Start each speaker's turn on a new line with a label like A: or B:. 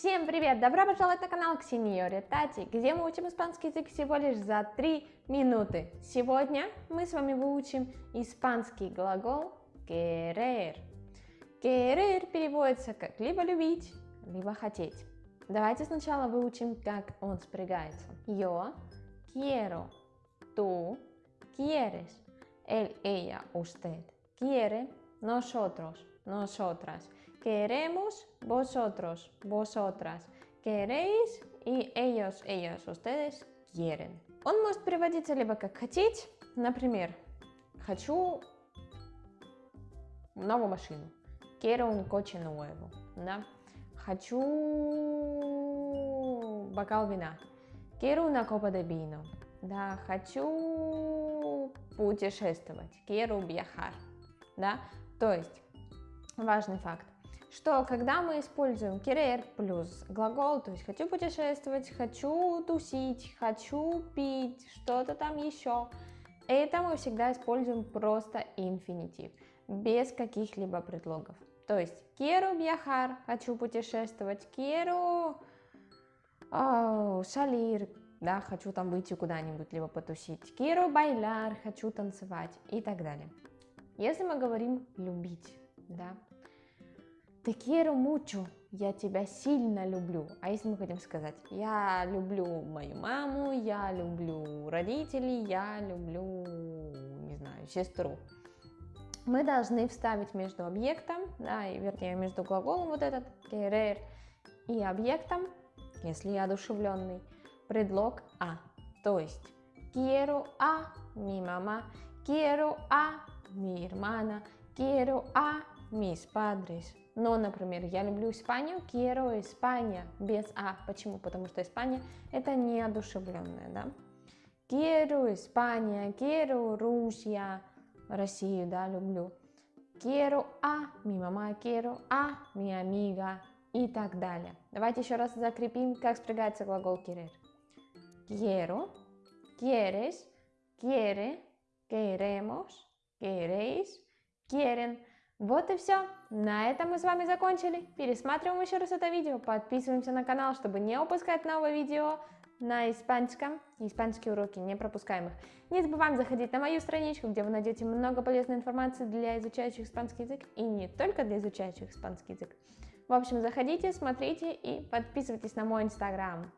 A: Всем привет! Добро пожаловать на канал Ксениори Тати, где мы учим испанский язык всего лишь за 3 минуты. Сегодня мы с вами выучим испанский глагол querer. Querer переводится как либо любить, либо хотеть. Давайте сначала выучим, как он спрягается. Yo quiero, tú quieres, él, ella, usted quiere, nosotros, nosotras. Queremos vosotros, vosotras. Queréis и ellos, ellos, ustedes quieren. Он может переводиться либо как хотеть, например, хочу новую машину. Quiero un coche nuevo. Да? Хочу бокал вина. Quiero una copa de vino. Да, хочу путешествовать. Quiero viajar. Да? То есть, важный факт что когда мы используем querer плюс глагол, то есть хочу путешествовать, хочу тусить, хочу пить, что-то там еще, это мы всегда используем просто инфинитив, без каких-либо предлогов. То есть quiero viajar, хочу путешествовать, quiero oh, salir, да, хочу там выйти куда-нибудь, либо потусить, quiero bailar, хочу танцевать и так далее. Если мы говорим любить, да, Te quiero mucho, я тебя сильно люблю. А если мы хотим сказать, я люблю мою маму, я люблю родителей, я люблю, не знаю, сестру. Мы должны вставить между объектом, да, и, вернее, между глаголом вот этот, querer, и объектом, если я одушевленный, предлог а. То есть, quiero a mi mamá, quiero a mi hermana, quiero a mis padres. Но, например, я люблю Испанию, quiero España, без а. Почему? Потому что Испания это неодушевленная, да? Quiero España, quiero Rusia, Россию, да, люблю. Quiero a mi mamá, quiero a mi amiga и так далее. Давайте еще раз закрепим, как спрягается глагол querer. Quiero, quieres, quiere, queremos, queréis, quieren. Вот и все. На этом мы с вами закончили. Пересматриваем еще раз это видео. Подписываемся на канал, чтобы не упускать новые видео на испанском. Испанские уроки не пропускаемых. Не забываем заходить на мою страничку, где вы найдете много полезной информации для изучающих испанский язык и не только для изучающих испанский язык. В общем, заходите, смотрите и подписывайтесь на мой инстаграм.